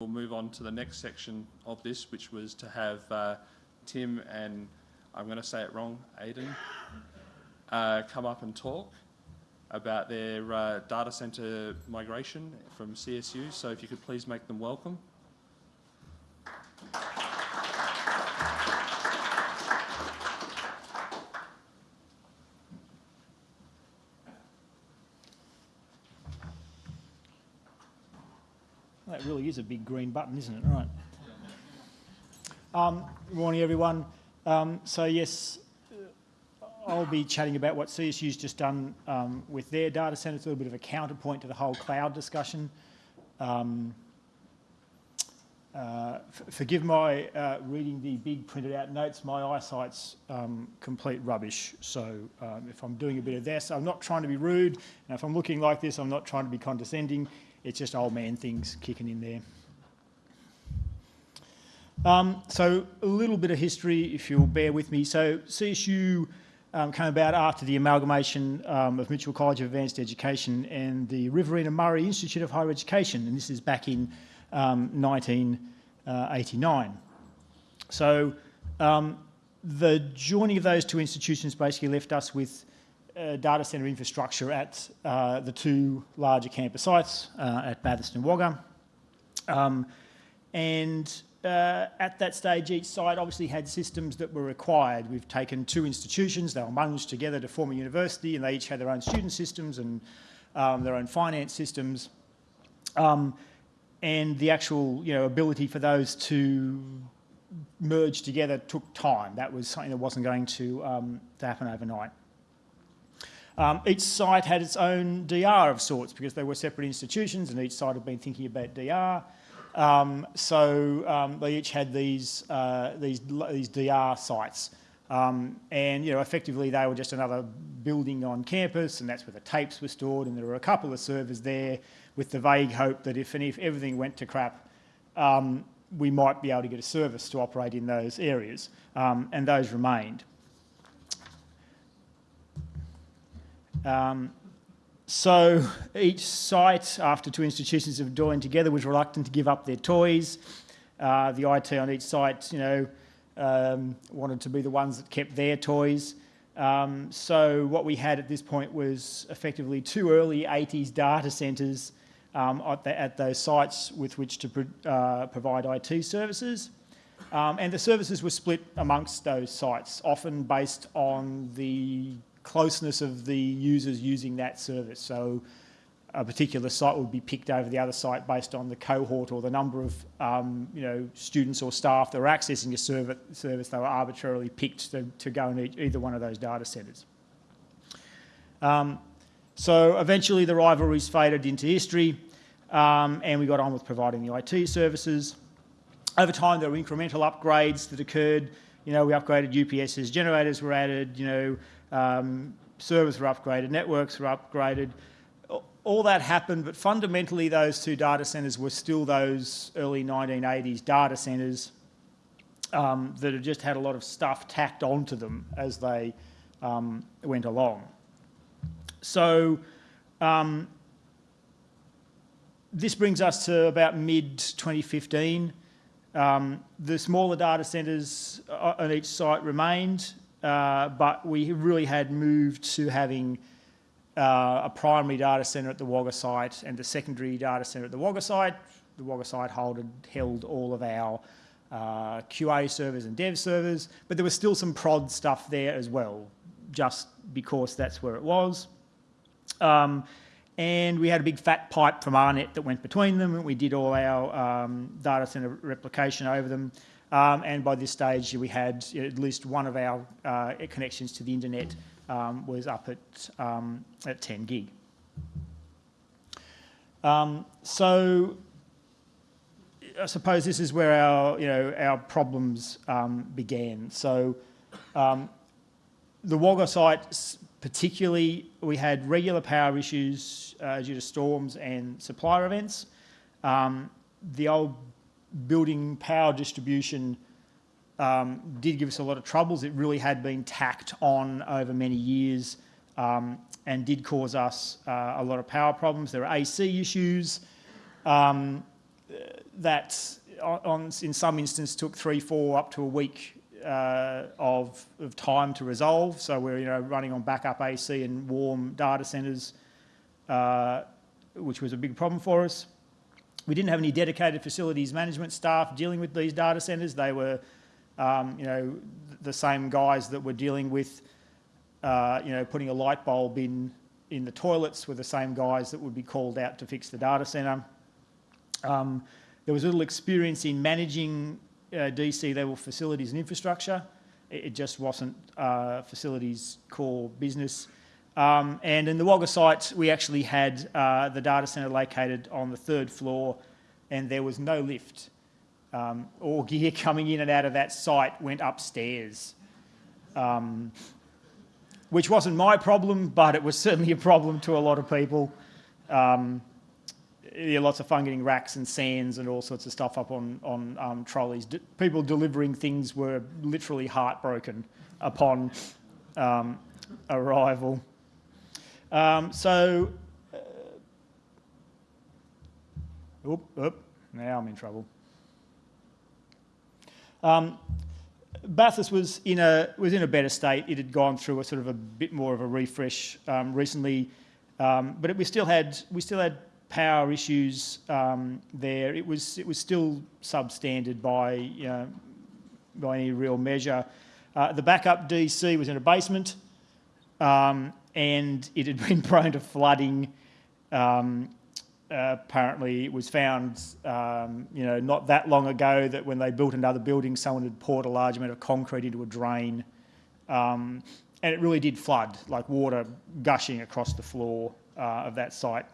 We'll move on to the next section of this, which was to have uh, Tim and, I'm going to say it wrong, Aidan, uh, come up and talk about their uh, data centre migration from CSU. So if you could please make them welcome. Is a big green button, isn't it? Right. Um, morning, everyone. Um, so yes, I'll be chatting about what CSU's just done um, with their data centre. It's a little bit of a counterpoint to the whole cloud discussion. Um, uh, forgive my uh, reading the big printed out notes. My eyesight's um, complete rubbish. So um, if I'm doing a bit of this, I'm not trying to be rude. And if I'm looking like this, I'm not trying to be condescending. It's just old man things kicking in there. Um, so a little bit of history, if you'll bear with me. So CSU um, came about after the amalgamation um, of Mitchell College of Advanced Education and the Riverina Murray Institute of Higher Education, and this is back in 1989. Um, so um, the joining of those two institutions basically left us with uh, data centre infrastructure at uh, the two larger campus sites uh, at Bathurst and Wagga. Um, and uh, at that stage, each site obviously had systems that were required. We've taken two institutions, they were munged together to form a university, and they each had their own student systems and um, their own finance systems. Um, and the actual you know, ability for those to merge together took time. That was something that wasn't going to, um, to happen overnight. Um, each site had its own DR of sorts because they were separate institutions and each site had been thinking about DR. Um, so um, they each had these, uh, these, these DR sites. Um, and, you know, effectively they were just another building on campus and that's where the tapes were stored and there were a couple of servers there with the vague hope that if, and if everything went to crap, um, we might be able to get a service to operate in those areas. Um, and those remained. Um, so each site, after two institutions have joined together, was reluctant to give up their toys. Uh, the IT on each site, you know, um, wanted to be the ones that kept their toys. Um, so what we had at this point was effectively two early 80s data centres um, at, at, those sites with which to pro uh, provide IT services. Um, and the services were split amongst those sites, often based on the closeness of the users using that service. So a particular site would be picked over the other site based on the cohort or the number of um, you know, students or staff that were accessing a service. They were arbitrarily picked to, to go in either one of those data centres. Um, so eventually the rivalries faded into history um, and we got on with providing the IT services. Over time there were incremental upgrades that occurred. You know, we upgraded UPSs, generators were added, you know, um, servers were upgraded, networks were upgraded. All that happened, but fundamentally those two data centres were still those early 1980s data centres um, that had just had a lot of stuff tacked onto them as they um, went along. So um, this brings us to about mid-2015. Um, the smaller data centres uh, on each site remained. Uh, but we really had moved to having uh, a primary data centre at the Wagga site and the secondary data centre at the Wagga site. The Wagga site held, held all of our uh, QA servers and dev servers, but there was still some prod stuff there as well, just because that's where it was. Um, and we had a big fat pipe from AARNet that went between them, and we did all our um, data centre replication over them. Um, and by this stage, we had at least one of our uh, connections to the internet um, was up at, um, at 10 gig. Um, so I suppose this is where our, you know, our problems um, began. So um, the Wagga site particularly, we had regular power issues uh, due to storms and supplier events. the old building power distribution um, did give us a lot of troubles. It really had been tacked on over many years um, and did cause us uh, a lot of power problems. There are AC issues. Um, that on, in some instances took three, four, up to a week uh, of, of time to resolve. So we're you know, running on backup AC and warm data centres, uh, which was a big problem for us. We didn't have any dedicated facilities management staff dealing with these data centres. They were, um, you know, the same guys that were dealing with, uh, you know, putting a light bulb in in the toilets were the same guys that would be called out to fix the data centre. Um, there was little experience in managing uh, DC level facilities and infrastructure. It, it just wasn't uh, facilities core business. Um, and in the Wagga site, we actually had uh, the data centre located on the third floor and there was no lift. Um, all gear coming in and out of that site went upstairs. Um, which wasn't my problem, but it was certainly a problem to a lot of people. Um, lots of fun getting racks and SANs and all sorts of stuff up on, on um, trolleys. D people delivering things were literally heartbroken upon um, arrival. Um, so, uh, oop, oop, now I'm in trouble. Um, Bathurst was in a was in a better state. It had gone through a sort of a bit more of a refresh um, recently, um, but it, we still had we still had power issues um, there. It was it was still substandard by you know, by any real measure. Uh, the backup DC was in a basement, um, and it had been prone to flooding um, uh, apparently it was found, um, you know, not that long ago that when they built another building, someone had poured a large amount of concrete into a drain. Um, and it really did flood, like water gushing across the floor uh, of that site.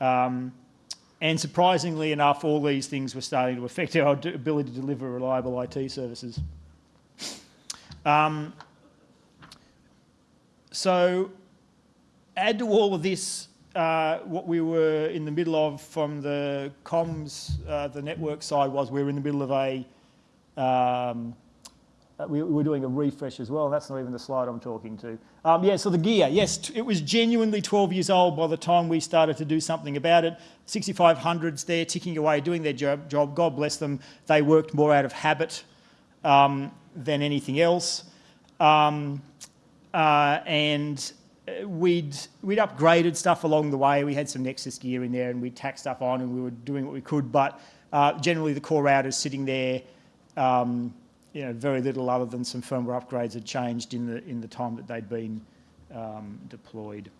Um, and surprisingly enough, all these things were starting to affect our ability to deliver reliable IT services. Um, so add to all of this uh, what we were in the middle of from the comms, uh, the network side was we were in the middle of a, um, uh, we, we, were doing a refresh as well. That's not even the slide I'm talking to. Um, yeah, so the gear, yes, it was genuinely 12 years old by the time we started to do something about it. 6500s there ticking away, doing their job, job. God bless them. They worked more out of habit um, than anything else. Um, uh, and we'd we'd upgraded stuff along the way. We had some Nexus gear in there, and we'd tack stuff on, and we were doing what we could. But uh, generally, the core routers sitting there, um, you know, very little other than some firmware upgrades had changed in the in the time that they'd been um, deployed.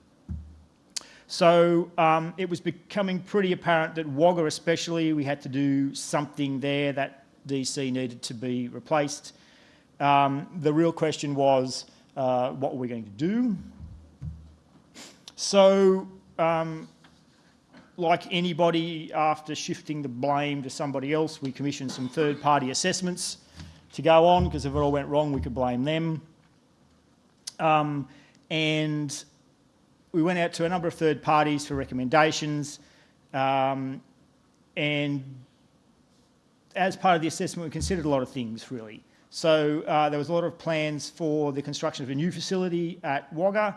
So um, it was becoming pretty apparent that Wagga, especially, we had to do something there. That DC needed to be replaced. Um, the real question was, uh, what were we going to do? So, um, like anybody, after shifting the blame to somebody else, we commissioned some third-party assessments to go on, because if it all went wrong, we could blame them. Um, and we went out to a number of third parties for recommendations. Um, and as part of the assessment, we considered a lot of things, really. So uh, there was a lot of plans for the construction of a new facility at Wagga,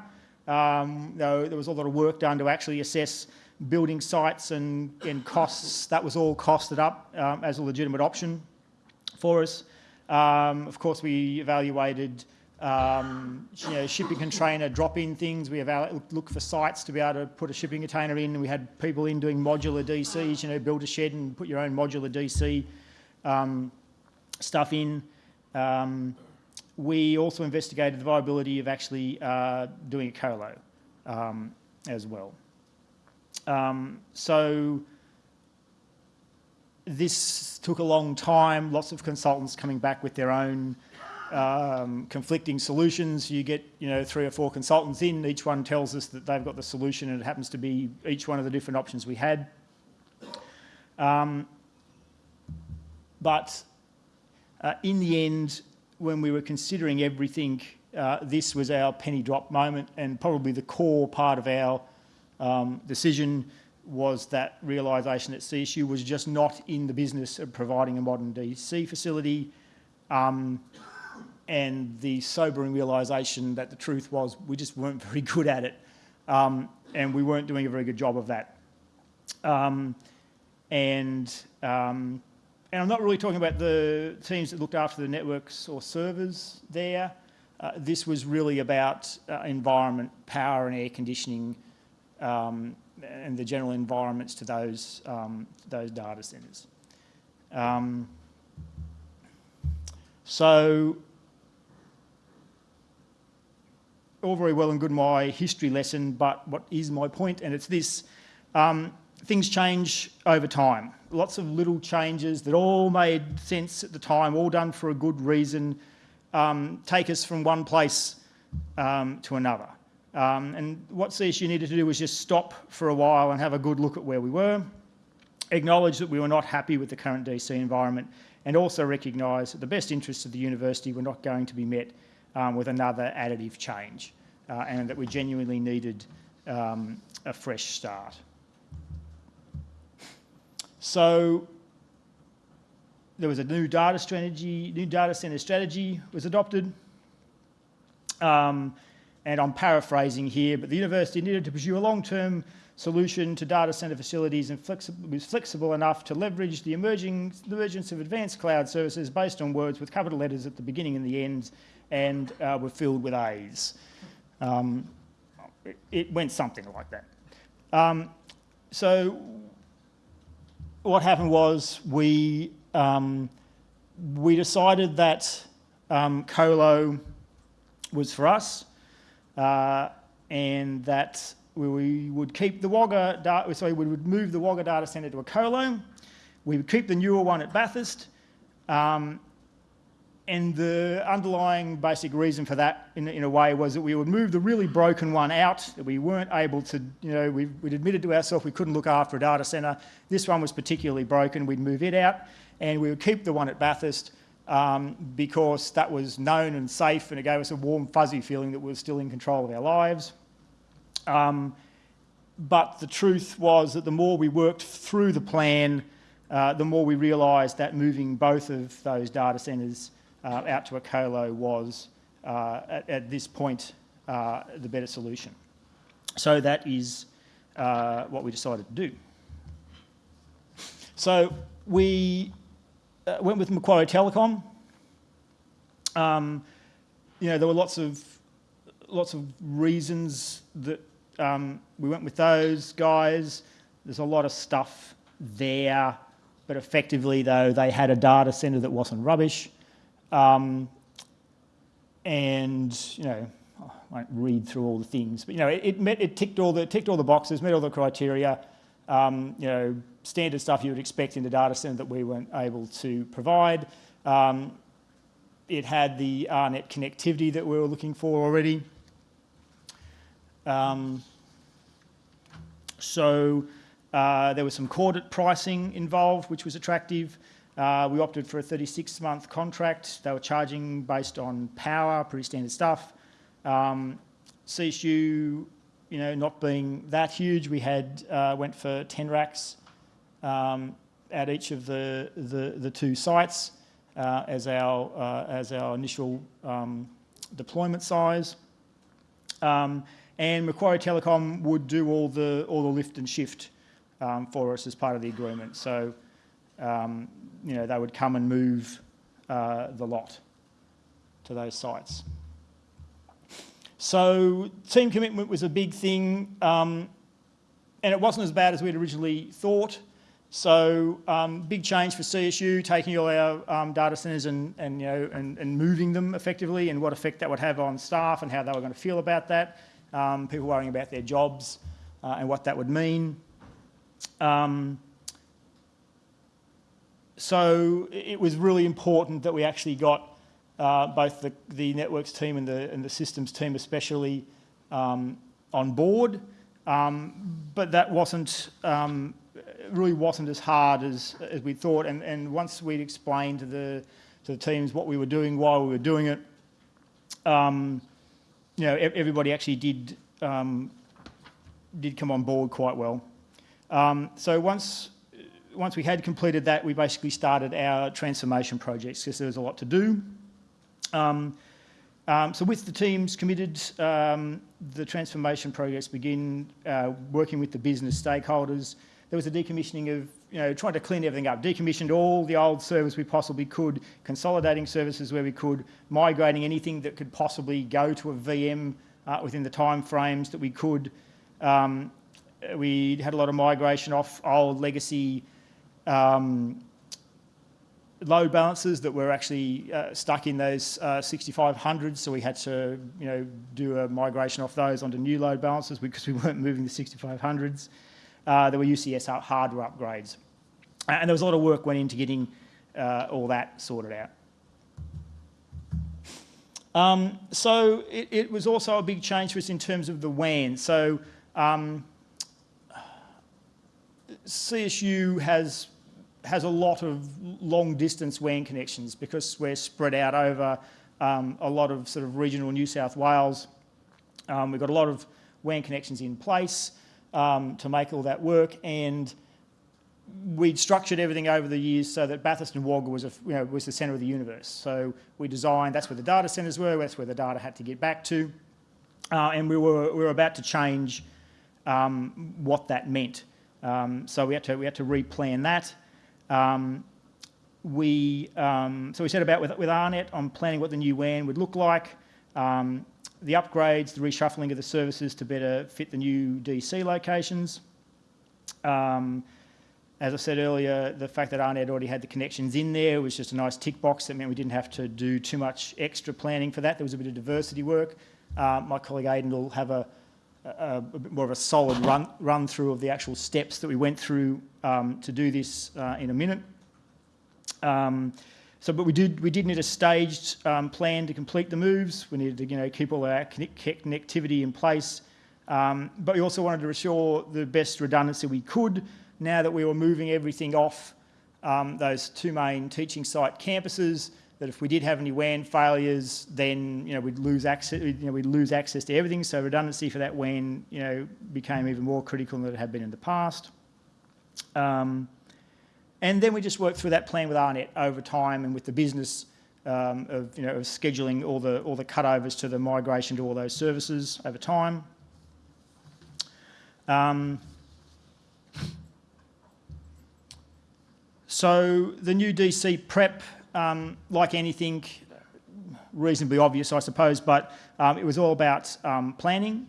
um, there, there was a lot of work done to actually assess building sites and, and costs. That was all costed up um, as a legitimate option for us. Um, of course, we evaluated um, you know, shipping container drop-in things. We looked for sites to be able to put a shipping container in. We had people in doing modular DCs, you know, build a shed and put your own modular DC um, stuff in. Um, we also investigated the viability of actually uh, doing a colo um, as well. Um, so this took a long time, lots of consultants coming back with their own um, conflicting solutions. You get, you know, three or four consultants in, each one tells us that they've got the solution and it happens to be each one of the different options we had. Um, but uh, in the end, when we were considering everything, uh, this was our penny drop moment and probably the core part of our um, decision was that realisation that CSU was just not in the business of providing a modern DC facility um, and the sobering realisation that the truth was we just weren't very good at it um, and we weren't doing a very good job of that. Um, and um, and I'm not really talking about the teams that looked after the networks or servers there. Uh, this was really about uh, environment, power and air conditioning, um, and the general environments to those um, those data centres. Um, so all very well and good my history lesson, but what is my point? And it's this, um, things change over time. Lots of little changes that all made sense at the time, all done for a good reason, um, take us from one place um, to another. Um, and what CSU needed to do was just stop for a while and have a good look at where we were, acknowledge that we were not happy with the current DC environment, and also recognise that the best interests of the university were not going to be met um, with another additive change uh, and that we genuinely needed um, a fresh start. So there was a new data strategy, new data centre strategy was adopted. Um, and I'm paraphrasing here, but the university needed to pursue a long-term solution to data centre facilities and flexible, was flexible enough to leverage the emerging, the emergence of advanced cloud services based on words with capital letters at the beginning and the end and uh, were filled with A's. Um, it, it, went something like that. Um, so what happened was we, um, we decided that um, Colo was for us uh, and that we would keep the Wagga, data, sorry, we would move the Wagga data centre to a colo. We would keep the newer one at Bathurst. Um, and the underlying basic reason for that, in, in, a way, was that we would move the really broken one out, that we weren't able to, you know, we, would admitted to ourselves we couldn't look after a data centre. This one was particularly broken, we'd move it out, and we would keep the one at Bathurst um, because that was known and safe, and it gave us a warm, fuzzy feeling that we were still in control of our lives. Um, but the truth was that the more we worked through the plan, uh, the more we realised that moving both of those data centres uh, out to a colo was, uh, at, at, this point, uh, the better solution. So that is uh, what we decided to do. So we went with Macquarie Telecom. Um, you know, there were lots of lots of reasons that um, we went with those guys. There's a lot of stuff there, but effectively though, they had a data center that wasn't rubbish. Um, and, you know, I won't read through all the things, but, you know, it, it, met, it ticked, all the, ticked all the boxes, met all the criteria, um, you know, standard stuff you would expect in a data center that we weren't able to provide. Um, it had the AARNet connectivity that we were looking for already. Um, so uh, there was some corded pricing involved, which was attractive. Uh, we opted for a 36-month contract. They were charging based on power, pretty standard stuff. Um, CSU, you know, not being that huge, we had uh, went for 10 racks um, at each of the, the, the two sites uh, as, our, uh, as our initial um, deployment size. Um, and Macquarie Telecom would do all the, all the lift and shift um, for us as part of the agreement. So, um, you know, they would come and move uh, the lot to those sites. So team commitment was a big thing, um, and it wasn't as bad as we'd originally thought. So um, big change for CSU, taking all our um, data centres and, and, you know, and, and moving them effectively and what effect that would have on staff and how they were going to feel about that um, people worrying about their jobs uh, and what that would mean. Um, so it was really important that we actually got uh, both the, the networks team and the, and the systems team especially um, on board. Um, but that wasn't, um, really wasn't as hard as, as we thought. And, and once we'd explained to the, to the teams what we were doing, why we were doing it, um, you know, everybody actually did um, did come on board quite well. Um, so once once we had completed that, we basically started our transformation projects because there was a lot to do. Um, um, so with the teams committed, um, the transformation projects begin uh, working with the business stakeholders, there was a decommissioning of, you know, trying to clean everything up, decommissioned all the old servers we possibly could, consolidating services where we could, migrating anything that could possibly go to a VM uh, within the timeframes that we could. Um, we had a lot of migration off old legacy um, load balances that were actually uh, stuck in those uh, 6500s, so we had to, you know, do a migration off those onto new load balances because we weren't moving the 6500s. Uh, there were UCS hardware upgrades, and there was a lot of work went into getting uh, all that sorted out. Um, so it, it, was also a big change for us in terms of the WAN. So um, CSU has has a lot of long distance WAN connections because we're spread out over um, a lot of sort of regional New South Wales. Um, we've got a lot of WAN connections in place um, to make all that work and we'd structured everything over the years so that Bathurst and Wagga was, a, you know, was the centre of the universe. So we designed, that's where the data centres were, that's where the data had to get back to. Uh, and we were, we were about to change um, what that meant. Um, so we had to, we had to replan that. Um, we, um, so we set about with, with AARNet on planning what the new WAN would look like, um, the upgrades, the reshuffling of the services to better fit the new DC locations. Um, as I said earlier, the fact that AARNet already had the connections in there was just a nice tick box. That meant we didn't have to do too much extra planning for that. There was a bit of diversity work. Uh, my colleague Aidan will have a, a, a, bit more of a solid run, run through of the actual steps that we went through um, to do this uh, in a minute. Um, so, but we did we did need a staged um, plan to complete the moves. We needed to you know keep all our connectivity in place, um, but we also wanted to assure the best redundancy we could. Now that we were moving everything off um, those two main teaching site campuses, that if we did have any WAN failures, then you know we'd lose access. You know we'd lose access to everything. So redundancy for that WAN, you know, became even more critical than it had been in the past. Um, and then we just worked through that plan with AARNet over time and with the business um, of you know of scheduling all the all the cutovers to the migration to all those services over time. Um, so the new DC prep um, like anything, reasonably obvious, I suppose, but um, it was all about um, planning.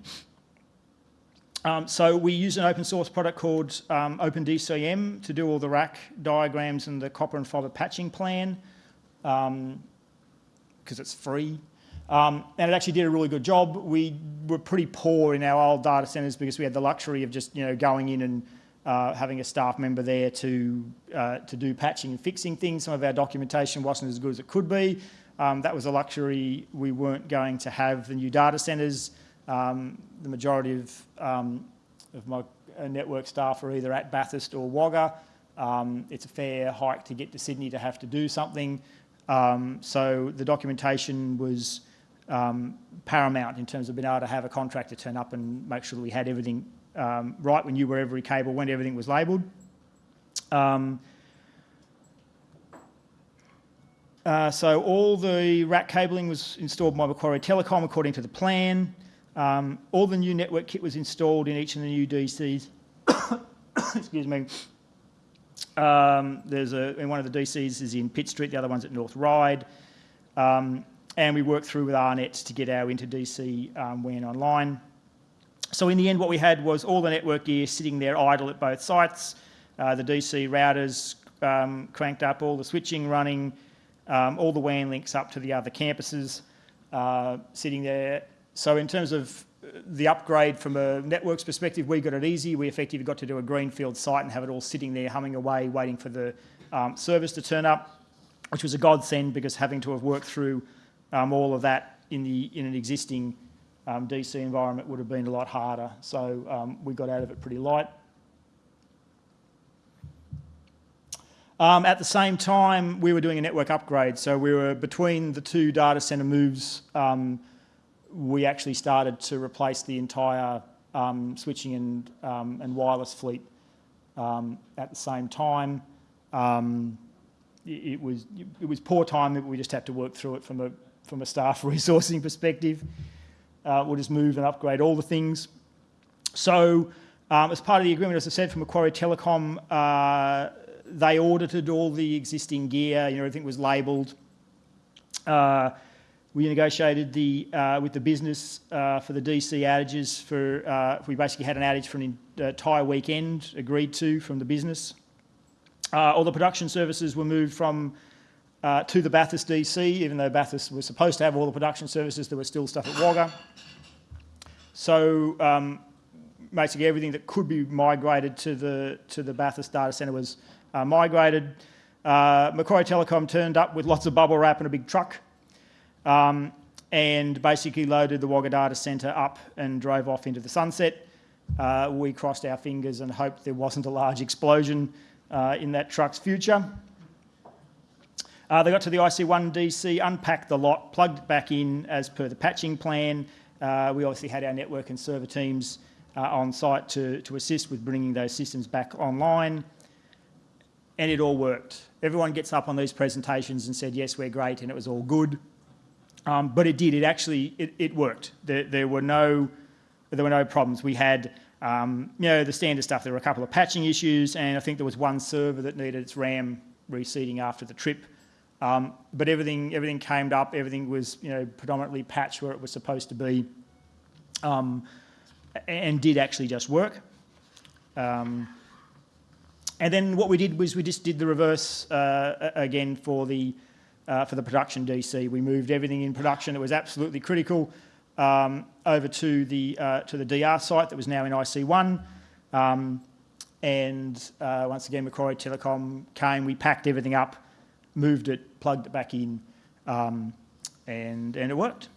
Um, so we use an open source product called um, OpenDCIM to do all the rack diagrams and the copper and fibre patching plan because um, it's free. and it actually did a really good job. We were pretty poor in our old data centres because we had the luxury of just you know going in and uh, having a staff member there to, uh, to do patching and fixing things. Some of our documentation wasn't as good as it could be. Um, that was a luxury we weren't going to have. The new data centres, um, the majority of, um, of my uh, network staff are either at Bathurst or Wagga. Um, it's a fair hike to get to Sydney to have to do something. Um, so the documentation was um, paramount in terms of being able to have a contractor turn up and make sure that we had everything um, right. We knew where every cable went, everything was labelled. Um, uh, so all the rack cabling was installed by Macquarie Telecom according to the plan. Um, all the new network kit was installed in each of the new DCs. Excuse me. Um, there's a, one of the DCs is in Pitt Street, the other one's at North Ryde. Um, and we worked through with AARNet to get our inter-DC um, WAN online. So in the end, what we had was all the network gear sitting there idle at both sites, uh, the DC routers um, cranked up, all the switching running, um, all the WAN links up to the other campuses uh, sitting there. So in terms of the upgrade from a networks perspective, we got it easy. We effectively got to do a greenfield site and have it all sitting there humming away, waiting for the um, service to turn up, which was a godsend because having to have worked through um, all of that in, the, in an existing um, DC environment would have been a lot harder. So um, we got out of it pretty light. Um, at the same time, we were doing a network upgrade. So we were between the two data center moves, um, we actually started to replace the entire um, switching and, um, and wireless fleet at the same time. It, it, was, it was poor timing, but we just had to work through it from a, from a staff resourcing perspective. Uh, we'll just move and upgrade all the things. So Um, as part of the agreement, as I said, from Macquarie Telecom, uh, they audited all the existing gear, you know, everything was labelled. Uh, we negotiated the, uh, with the business uh, for the DC outages for, uh, we basically had an outage for an entire weekend agreed to from the business. All the production services were moved from uh, to the Bathurst DC, even though Bathurst was supposed to have all the production services, there was still stuff at Wagga. So um, basically everything that could be migrated to the, to the Bathurst data centre was uh, migrated. Uh, Macquarie Telecom turned up with lots of bubble wrap and a big truck um, and basically loaded the Wagga data centre up and drove off into the sunset. Uh, we crossed our fingers and hoped there wasn't a large explosion uh, in that truck's future. Uh, they got to the IC1 DC, unpacked the lot, plugged it back in as per the patching plan. Uh, we obviously had our network and server teams uh, on site to, to assist with bringing those systems back online. And it all worked. Everyone gets up on these presentations and said, yes, we're great, and it was all good. Um, but it did, it actually, it, it worked. There, there, were no, there were no problems. We had, um, you know, the standard stuff. There were a couple of patching issues, and I think there was one server that needed its RAM reseating after the trip. Um, but everything, everything came up, everything was, you know, predominantly patched where it was supposed to be, um, and did actually just work. Um, and then what we did was we just did the reverse uh, again for the uh, for the production DC. We moved everything in production that was absolutely critical um, over to the uh, to the DR site that was now in IC1. Um, and uh, once again, Macquarie Telecom came. We packed everything up, moved it, plugged it back in, um, and and it worked.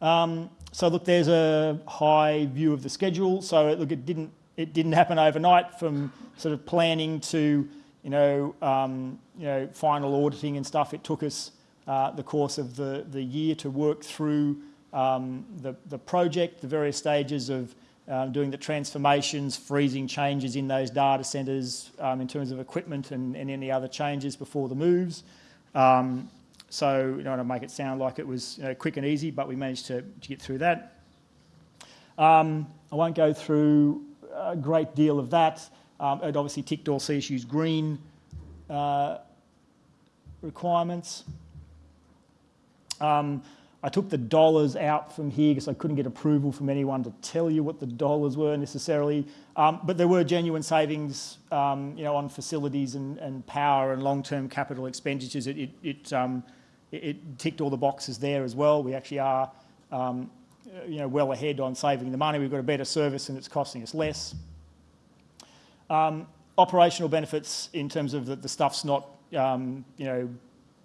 Um, so look, there's a high view of the schedule. So look, it didn't it didn't happen overnight from sort of planning to, you know, um, you know, final auditing and stuff. It took us uh, the course of the, the year to work through um, the, the project, the various stages of um, doing the transformations, freezing changes in those data centres um, in terms of equipment and, and, any other changes before the moves. Um, so, you know, to make it sound like it was you know, quick and easy, but we managed to, to get through that. Um, I won't go through a great deal of that. Um, it obviously ticked all CSU's green uh, requirements. Um, I took the dollars out from here because I couldn't get approval from anyone to tell you what the dollars were necessarily. Um, but there were genuine savings, um, you know, on facilities and, and power and long-term capital expenditures. It, it, it, um, it, ticked all the boxes there as well. We actually are, um, you know, well ahead on saving the money. We've got a better service and it's costing us less. Um, operational benefits in terms of that the stuff's not, um, you know,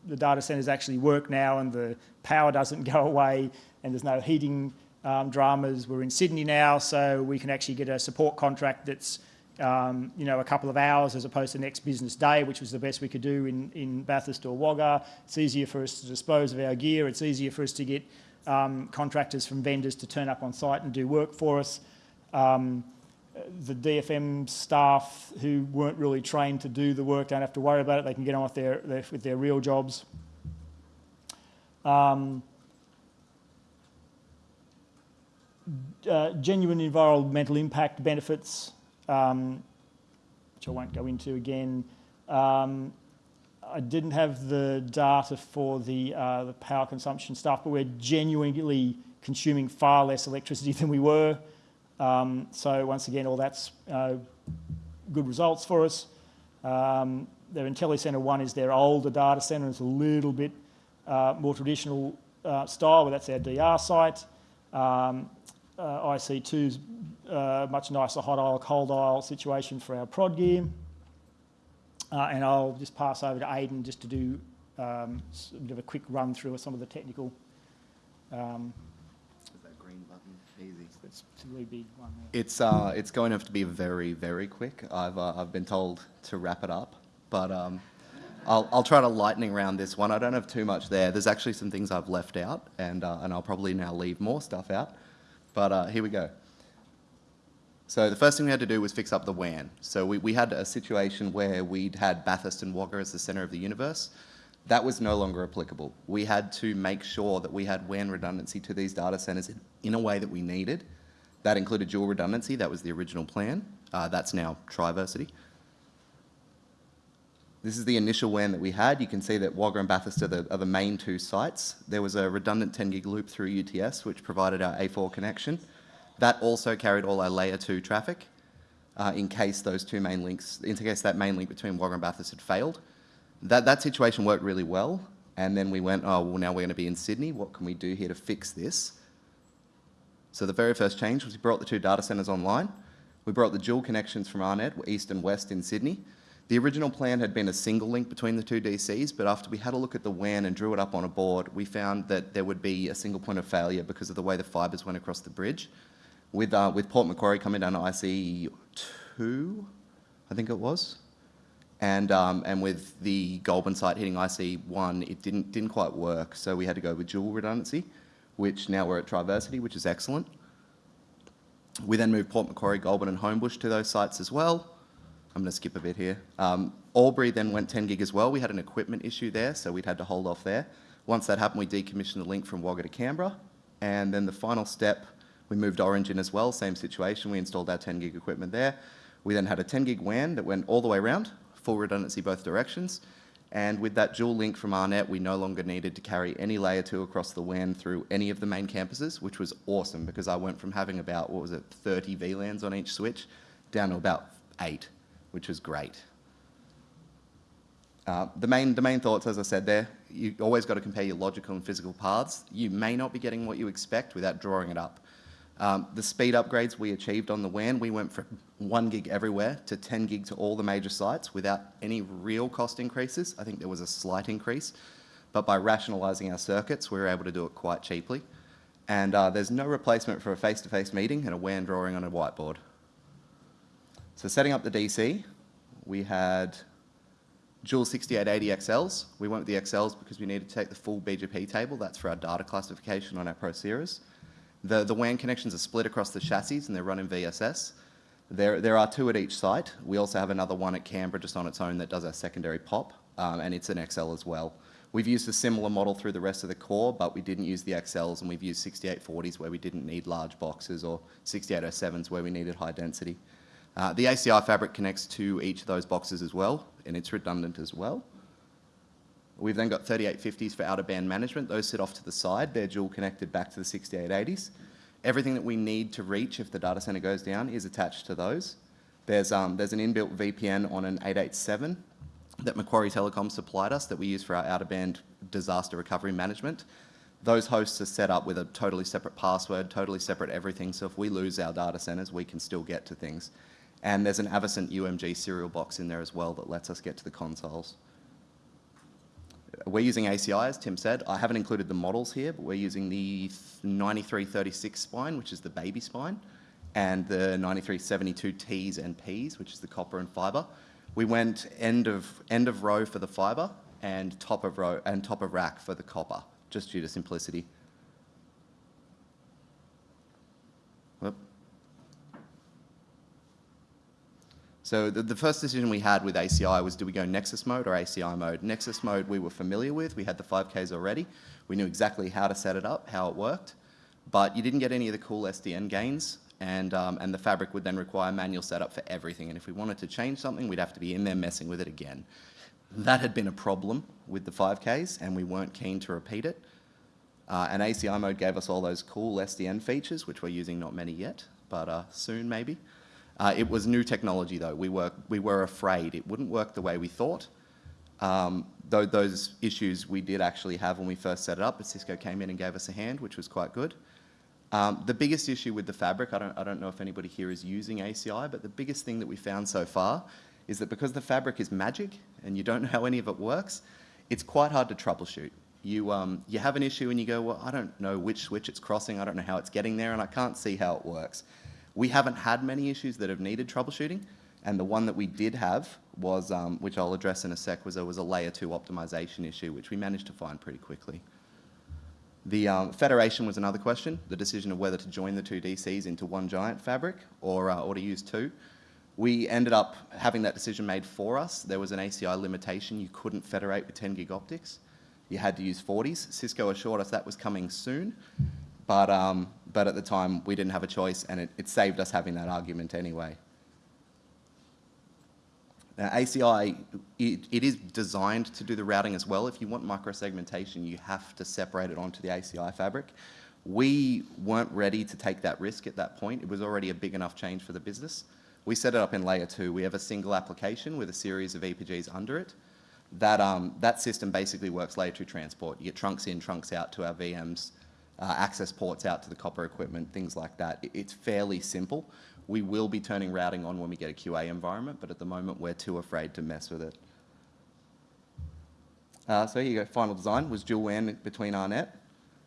the data centres actually work now and the power doesn't go away and there's no heating um, dramas. We're in Sydney now, so we can actually get a support contract that's, um, you know, a couple of hours as opposed to next business day, which was the best we could do in, in Bathurst or Wagga. It's easier for us to dispose of our gear. It's easier for us to get um, contractors from vendors to turn up on site and do work for us. Um, the DFM staff who weren't really trained to do the work don't have to worry about it. They can get on with their, their with their real jobs. Um, uh, genuine environmental impact benefits, um, which I won't go into again. Um, I didn't have the data for the, uh, the power consumption stuff, but we're genuinely consuming far less electricity than we were. Um, so once again, all that's uh, good results for us. Um, their IntelliCentre 1 is their older data centre. It's a little bit uh, more traditional uh, style, but that's our DR site. Um, uh, IC2 is much nicer hot aisle, cold aisle situation for our prod gear. And I'll just pass over to Aidan just to do um, a bit of a quick run through of some of the technical Easy. It's a really big one. It's uh, it's going to have to be very, very quick. I've uh, I've been told to wrap it up, but um, I'll I'll try to lightning round this one. I don't have too much there. There's actually some things I've left out, and uh, and I'll probably now leave more stuff out. But uh, here we go. So the first thing we had to do was fix up the WAN. So we, we had a situation where we'd had Bathurst and Wagga as the centre of the universe. That was no longer applicable. We had to make sure that we had WAN redundancy to these data centers in, a way that we needed. That included dual redundancy, that was the original plan. Uh, that's now Triversity. This is the initial WAN that we had. You can see that Wagga and Bathurst are the, are the main two sites. There was a redundant 10 gig loop through UTS, which provided our A4 connection. That also carried all our layer 2 traffic uh, in case those two main links, in case that main link between Wagga and Bathurst had failed. That, that situation worked really well. And then we went, oh, well, now we're going to be in Sydney. What can we do here to fix this? So the very first change was we brought the two data centres online. We brought the dual connections from AARNet, east and west in Sydney. The original plan had been a single link between the two DCs, but after we had a look at the WAN and drew it up on a board, we found that there would be a single point of failure because of the way the fibres went across the bridge. With, uh, with Port Macquarie coming down to IC2, I think it was, and, um, and with the Goulburn site hitting IC1, it didn't, didn't quite work, so we had to go with dual redundancy, which now we're at Triversity, which is excellent. We then moved Port Macquarie, Goulburn and Homebush to those sites as well. I'm going to skip a bit here. Um, Albury then went 10 gig as well. We had an equipment issue there, so we'd had to hold off there. Once that happened, we decommissioned the link from Wagga to Canberra. And then the final step, we moved Orange in as well, same situation. We installed our 10 gig equipment there. We then had a 10 gig WAN that went all the way around, full redundancy both directions. And with that dual link from AARNet, we no longer needed to carry any layer two across the WAN through any of the main campuses, which was awesome because I went from having about, what was it, 30 VLANs on each switch down to about eight which was great. Uh, the, main, the main thoughts, as I said there, you always got to compare your logical and physical paths. You may not be getting what you expect without drawing it up. Um, the speed upgrades we achieved on the WAN, we went from 1 gig everywhere to 10 gig to all the major sites without any real cost increases. I think there was a slight increase, but by rationalising our circuits, we were able to do it quite cheaply. And uh, there's no replacement for a face-to-face -face meeting and a WAN drawing on a whiteboard. So setting up the DC, we had dual 6880 XLs. We went with the XLs because we needed to take the full BGP table. That's for our data classification on our ProSeries. The, the WAN connections are split across the chassis and they're run in VSS. There, there are two at each site. We also have another one at Canberra just on its own that does our secondary POP, um, and it's an XL as well. We've used a similar model through the rest of the core, but we didn't use the XLs, and we've used 6840s where we didn't need large boxes, or 6807s where we needed high density. Uh, the ACI fabric connects to each of those boxes as well, and it's redundant as well. We've then got 3850s for out-of-band management. Those sit off to the side. They're dual connected back to the 6880s. Everything that we need to reach if the data center goes down is attached to those. There's, um, there's an inbuilt VPN on an 887 that Macquarie Telecom supplied us that we use for our out-of-band disaster recovery management. Those hosts are set up with a totally separate password, totally separate everything, so if we lose our data centers, we can still get to things. And there's an Avocent UMG serial box in there as well that lets us get to the consoles. We're using ACI, as Tim said. I haven't included the models here, but we're using the 9336 spine, which is the baby spine, and the 9372Ts and Ps, which is the copper and fibre. We went end of, end of row for the fibre and top of row and top of rack for the copper, just due to simplicity. So the, the, first decision we had with ACI was do we go Nexus mode or ACI mode? Nexus mode we were familiar with, we had the 5Ks already, we knew exactly how to set it up, how it worked, but you didn't get any of the cool SDN gains and, um, and the fabric would then require manual setup for everything and if we wanted to change something we'd have to be in there messing with it again. That had been a problem with the 5Ks and we weren't keen to repeat it. Uh, and ACI mode gave us all those cool SDN features, which we're using not many yet, but uh, soon maybe. Uh, it was new technology though. We were, we were afraid it wouldn't work the way we thought. Um, though those issues we did actually have when we first set it up, but Cisco came in and gave us a hand, which was quite good. Um, the biggest issue with the fabric, I don't, I don't know if anybody here is using ACI, but the biggest thing that we found so far is that because the fabric is magic and you don't know how any of it works, it's quite hard to troubleshoot. You, um, you have an issue and you go, well, I don't know which switch it's crossing, I don't know how it's getting there, and I can't see how it works. We haven't had many issues that have needed troubleshooting, and the one that we did have was, um, which I'll address in a sec, was there was a layer two optimization issue, which we managed to find pretty quickly. The um, federation was another question, the decision of whether to join the two DCs into one giant fabric or, uh, or to use two. We ended up having that decision made for us. There was an ACI limitation. You couldn't federate with 10 gig optics. You had to use 40s. Cisco assured us that was coming soon, but, um, but at the time we didn't have a choice and it, it saved us having that argument anyway. Now, ACI, it, it is designed to do the routing as well. If you want microsegmentation, you have to separate it onto the ACI fabric. We weren't ready to take that risk at that point. It was already a big enough change for the business. We set it up in layer two. We have a single application with a series of EPGs under it. That, um, that system basically works layer two transport. You get trunks in, trunks out to our VMs, uh, access ports out to the copper equipment, things like that. It's fairly simple. We will be turning routing on when we get a QA environment, but at the moment we're too afraid to mess with it. Uh, so here you go, final design was dual WAN between AARNet.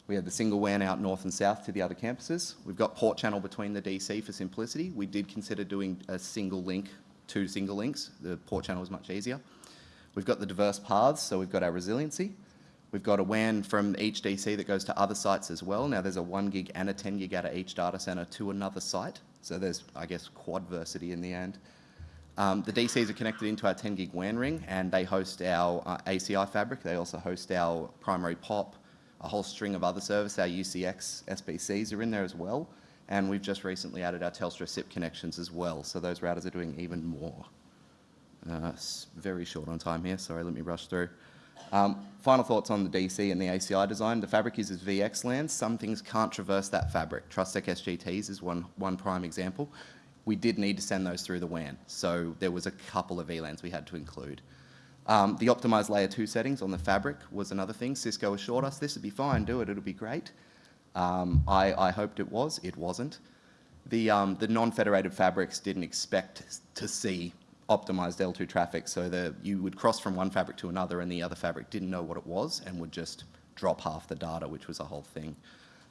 We had the single WAN out north and south to the other campuses. We've got port channel between the DC for simplicity. We did consider doing a single link, two single links. The port channel was much easier. We've got the diverse paths, so we've got our resiliency. We've got a WAN from each DC that goes to other sites as well. Now there's a one gig and a 10 gig out of each data center to another site. So there's, I guess, quadversity in the end. Um, the DCs are connected into our 10 gig WAN ring and they host our uh, ACI fabric. They also host our primary POP, a whole string of other services. Our UCX SBCs are in there as well. And we've just recently added our Telstra SIP connections as well. So those routers are doing even more. Uh, very short on time here. Sorry, let me rush through. Um, final thoughts on the DC and the ACI design. The fabric uses VXLAN. Some things can't traverse that fabric. TrustSec SGTs is one, one prime example. We did need to send those through the WAN, so there was a couple of VLANs we had to include. Um, the optimized layer 2 settings on the fabric was another thing. Cisco assured us this would be fine, do it, it'll be great. Um, I, I hoped it was, it wasn't. The, um, the non-federated fabrics didn't expect to see optimized L2 traffic, so that you would cross from one fabric to another and the other fabric didn't know what it was and would just drop half the data, which was a whole thing.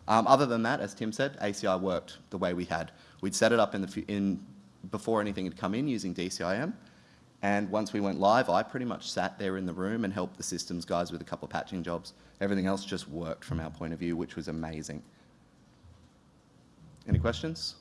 Um, other than that, as Tim said, ACI worked the way we had. We'd set it up in the, in, before anything had come in using DCIM, and once we went live, I pretty much sat there in the room and helped the systems guys with a couple of patching jobs. Everything else just worked from our point of view, which was amazing. Any questions?